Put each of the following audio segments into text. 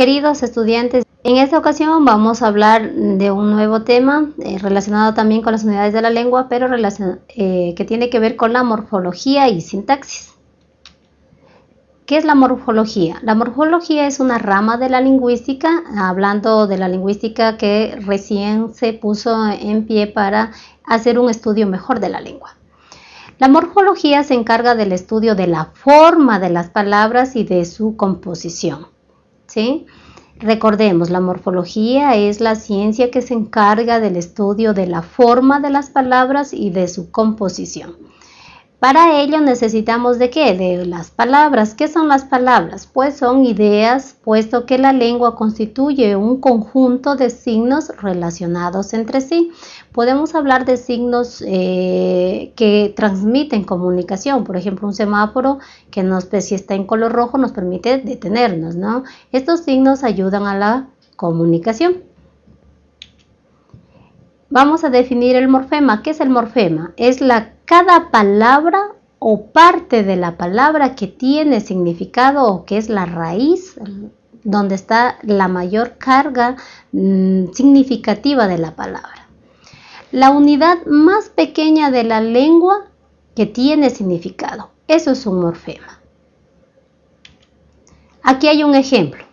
Queridos estudiantes, en esta ocasión vamos a hablar de un nuevo tema eh, relacionado también con las unidades de la lengua, pero eh, que tiene que ver con la morfología y sintaxis. ¿Qué es la morfología? La morfología es una rama de la lingüística, hablando de la lingüística que recién se puso en pie para hacer un estudio mejor de la lengua. La morfología se encarga del estudio de la forma de las palabras y de su composición. ¿Sí? Recordemos, la morfología es la ciencia que se encarga del estudio de la forma de las palabras y de su composición. Para ello necesitamos de qué? De las palabras. ¿Qué son las palabras? Pues son ideas, puesto que la lengua constituye un conjunto de signos relacionados entre sí. Podemos hablar de signos eh, que transmiten comunicación. Por ejemplo, un semáforo que nos, si está en color rojo nos permite detenernos, ¿no? Estos signos ayudan a la comunicación. Vamos a definir el morfema. ¿Qué es el morfema? Es la cada palabra o parte de la palabra que tiene significado o que es la raíz, donde está la mayor carga mm, significativa de la palabra. La unidad más pequeña de la lengua que tiene significado. Eso es un morfema. Aquí hay un ejemplo.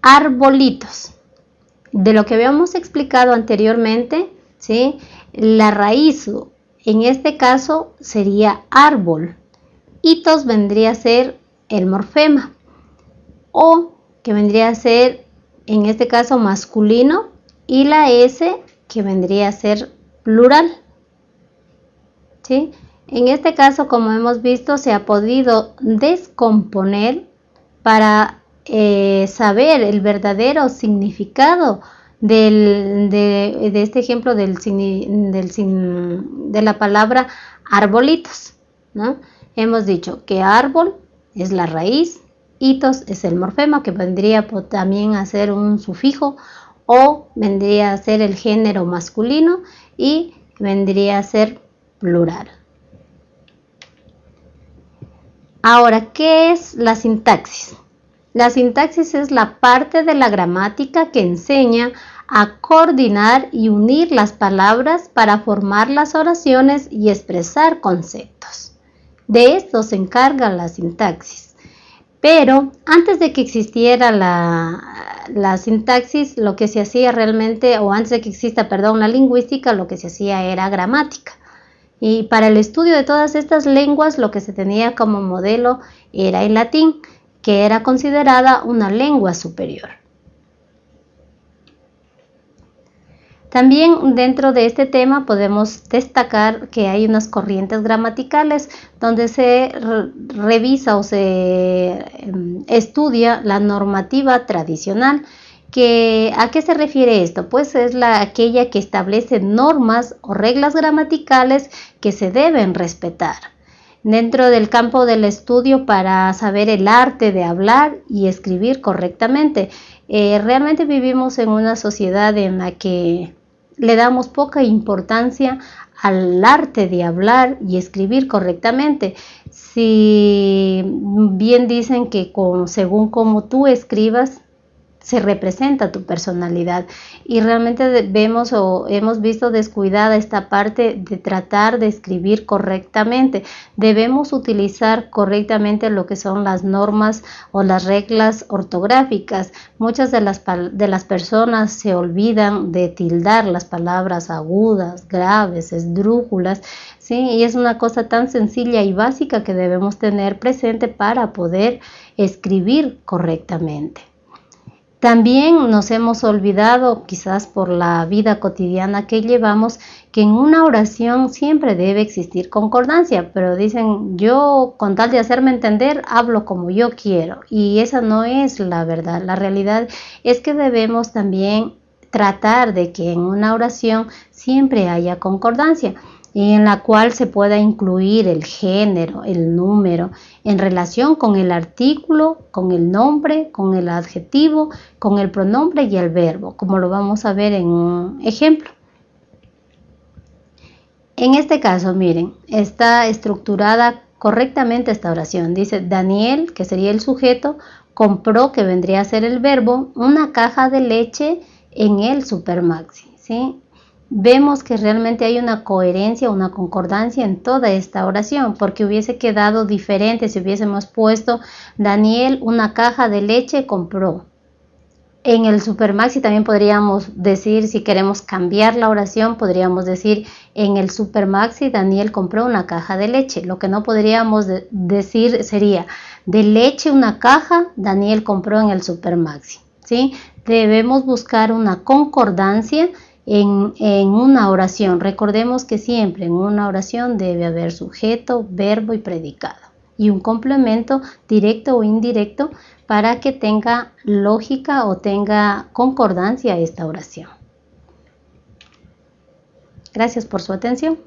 Arbolitos. De lo que habíamos explicado anteriormente, ¿sí? la raíz en este caso sería árbol. Hitos vendría a ser el morfema. O que vendría a ser en este caso masculino y la S que vendría a ser plural. ¿Sí? En este caso, como hemos visto, se ha podido descomponer para eh, saber el verdadero significado de, este ejemplo de la palabra arbolitos. Hemos dicho que árbol es la raíz, hitos es el morfema que vendría también a ser un sufijo o vendría a ser el género masculino y vendría a ser plural. Ahora, ¿qué es la sintaxis? La sintaxis es la parte de la gramática que enseña a coordinar y unir las palabras para formar las oraciones y expresar conceptos. De esto se encarga la sintaxis. Pero antes de que existiera la, sintaxis, lo que se hacía realmente, o antes de que exista, perdón, la lingüística, lo que se hacía era gramática. Y para el estudio de todas estas lenguas, lo que se tenía como modelo era el latín, que era considerada una lengua superior. También dentro de este tema podemos destacar que hay unas corrientes gramaticales donde se revisa o se em, estudia la normativa tradicional. Que, ¿A qué se refiere esto? Pues es la, aquella que establece normas o reglas gramaticales que se deben respetar dentro del campo del estudio para saber el arte de hablar y escribir correctamente. Eh, realmente vivimos en una sociedad en la que le damos poca importancia al arte de hablar y escribir correctamente. Si bien dicen que según como tú escribas, se representa tu personalidad y realmente vemos o hemos visto descuidada esta parte de tratar de escribir correctamente. Debemos utilizar correctamente lo que son las normas o las reglas ortográficas. Muchas de las, de las personas se olvidan de tildar las palabras agudas, graves, esdrújulas, ¿sí? y es una cosa tan sencilla y básica que debemos tener presente para poder escribir correctamente. También nos hemos olvidado, quizás por la vida cotidiana que llevamos, que en una oración siempre debe existir concordancia, pero dicen, yo con tal de hacerme entender, hablo como yo quiero, y esa no es la verdad. La realidad es que debemos también tratar de que en una oración siempre haya concordancia en la cual se pueda incluir el género, el número, en relación con el artículo, con el nombre, con el adjetivo, con el pronombre y el verbo, como lo vamos a ver en un ejemplo. En este caso, miren, está estructurada correctamente esta oración. Dice Daniel, que sería el sujeto, compró, que vendría a ser el verbo, una caja de leche en el Supermaxi. ¿sí? Vemos que realmente hay una coherencia, una concordancia en toda esta oración, porque hubiese quedado diferente si hubiésemos puesto Daniel una caja de leche compró. En el Supermaxi también podríamos decir, si queremos cambiar la oración, podríamos decir en el Supermaxi Daniel compró una caja de leche. Lo que no podríamos decir sería de leche una caja, Daniel compró en el Supermaxi. ¿sí? Debemos buscar una concordancia en, una oración. Recordemos que siempre en una oración debe haber sujeto, verbo y predicado. Y un complemento directo o indirecto para que tenga lógica o tenga concordancia esta oración. Gracias por su atención.